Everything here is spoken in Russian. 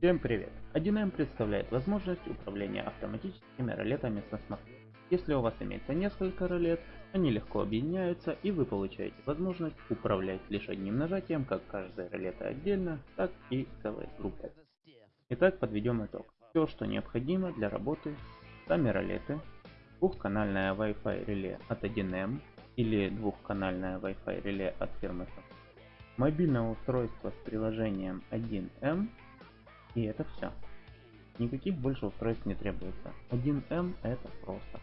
Всем привет! 1М представляет возможность управления автоматическими ролетами со смартфона. Если у вас имеется несколько ролет, они легко объединяются и вы получаете возможность управлять лишь одним нажатием как каждой ролеты отдельно, так и целой группой. Итак, подведем итог. Все, что необходимо для работы, сами ролеты, двухканальное Wi-Fi реле от 1М или двухканальное Wi-Fi реле от фирмы Samsung, мобильное устройство с приложением 1М и это все. Никаких больше устройств не требуется. 1М это просто.